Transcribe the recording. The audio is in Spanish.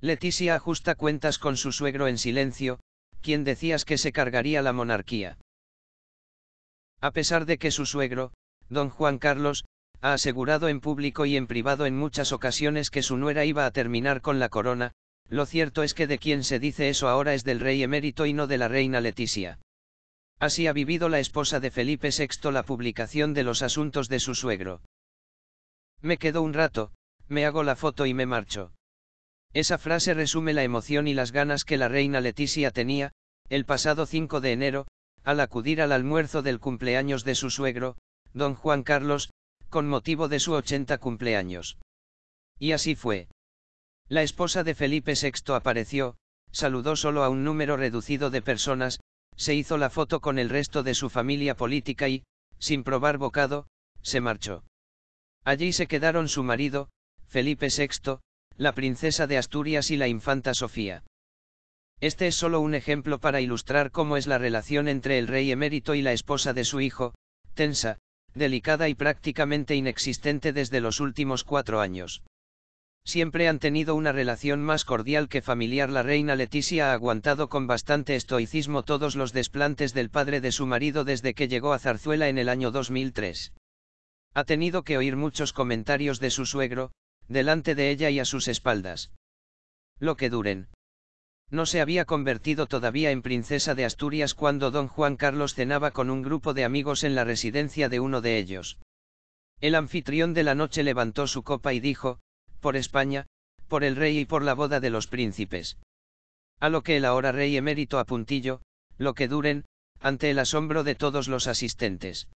Leticia ajusta cuentas con su suegro en silencio, quien decías que se cargaría la monarquía. A pesar de que su suegro, don Juan Carlos, ha asegurado en público y en privado en muchas ocasiones que su nuera iba a terminar con la corona, lo cierto es que de quien se dice eso ahora es del rey emérito y no de la reina Leticia. Así ha vivido la esposa de Felipe VI la publicación de los asuntos de su suegro. Me quedo un rato, me hago la foto y me marcho. Esa frase resume la emoción y las ganas que la reina Leticia tenía, el pasado 5 de enero, al acudir al almuerzo del cumpleaños de su suegro, don Juan Carlos, con motivo de su 80 cumpleaños. Y así fue. La esposa de Felipe VI apareció, saludó solo a un número reducido de personas, se hizo la foto con el resto de su familia política y, sin probar bocado, se marchó. Allí se quedaron su marido, Felipe VI, la princesa de Asturias y la infanta Sofía. Este es solo un ejemplo para ilustrar cómo es la relación entre el rey emérito y la esposa de su hijo, tensa, delicada y prácticamente inexistente desde los últimos cuatro años. Siempre han tenido una relación más cordial que familiar. La reina Leticia ha aguantado con bastante estoicismo todos los desplantes del padre de su marido desde que llegó a Zarzuela en el año 2003. Ha tenido que oír muchos comentarios de su suegro, delante de ella y a sus espaldas. Lo que duren. No se había convertido todavía en princesa de Asturias cuando don Juan Carlos cenaba con un grupo de amigos en la residencia de uno de ellos. El anfitrión de la noche levantó su copa y dijo, por España, por el rey y por la boda de los príncipes. A lo que el ahora rey emérito a puntillo, lo que duren, ante el asombro de todos los asistentes.